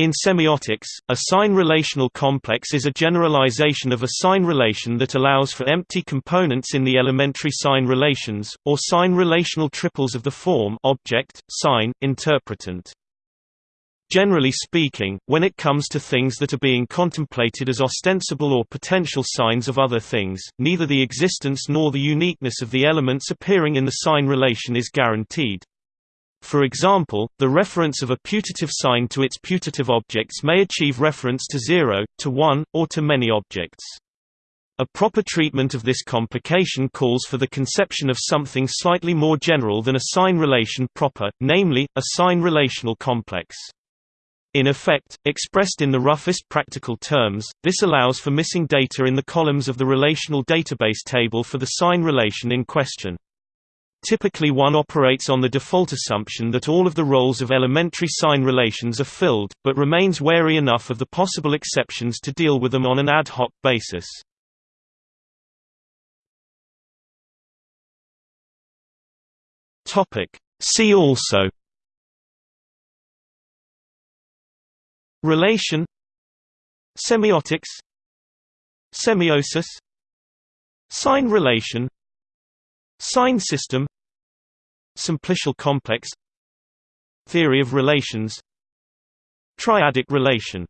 In semiotics, a sign relational complex is a generalization of a sign relation that allows for empty components in the elementary sign relations, or sign relational triples of the form object, sign, interpretant. Generally speaking, when it comes to things that are being contemplated as ostensible or potential signs of other things, neither the existence nor the uniqueness of the elements appearing in the sign relation is guaranteed. For example, the reference of a putative sign to its putative objects may achieve reference to zero, to one, or to many objects. A proper treatment of this complication calls for the conception of something slightly more general than a sign relation proper, namely, a sign relational complex. In effect, expressed in the roughest practical terms, this allows for missing data in the columns of the relational database table for the sign relation in question. Typically one operates on the default assumption that all of the roles of elementary sign relations are filled, but remains wary enough of the possible exceptions to deal with them on an ad hoc basis. See also Relation Semiotics Semiosis Sign relation Sign system Simplicial complex. Theory of relations. Triadic relation